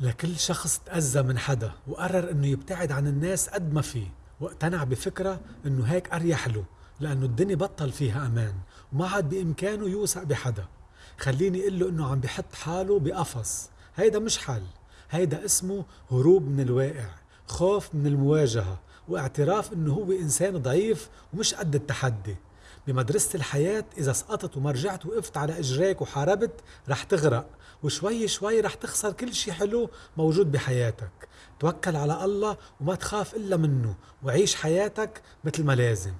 لكل شخص تأذى من حدا وقرر إنه يبتعد عن الناس قد ما فيه واقتنع بفكرة إنه هيك أريح له لأنه الدنيا بطل فيها أمان وما عاد بإمكانه يوثق بحدا. خليني أقول له إنه عم بحط حاله بقفص. هيدا مش حل هيدا اسمه هروب من الواقع خوف من المواجهة واعتراف إنه هو إنسان ضعيف ومش قد التحدي. بمدرسة الحياة إذا سقطت وما رجعت وقفت على إجريك وحاربت رح تغرق. وشوي شوي رح تخسر كل شي حلو موجود بحياتك. توكل على الله وما تخاف إلا منه وعيش حياتك مثل ما لازم.